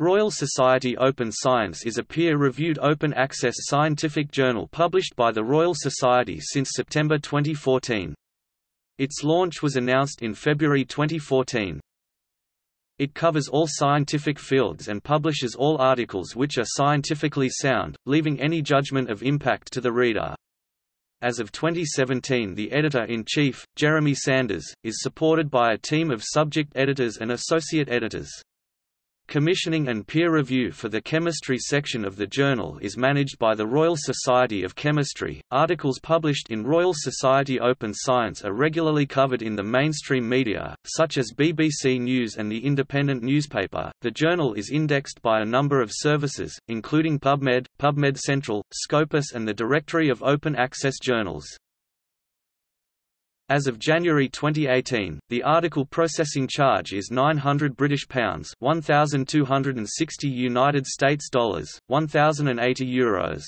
Royal Society Open Science is a peer-reviewed open-access scientific journal published by the Royal Society since September 2014. Its launch was announced in February 2014. It covers all scientific fields and publishes all articles which are scientifically sound, leaving any judgment of impact to the reader. As of 2017 the editor-in-chief, Jeremy Sanders, is supported by a team of subject editors and associate editors. Commissioning and peer review for the chemistry section of the journal is managed by the Royal Society of Chemistry. Articles published in Royal Society Open Science are regularly covered in the mainstream media, such as BBC News and the Independent newspaper. The journal is indexed by a number of services, including PubMed, PubMed Central, Scopus, and the Directory of Open Access Journals. As of January 2018, the article processing charge is 900 British pounds, 1260 United States dollars, 1080 euros.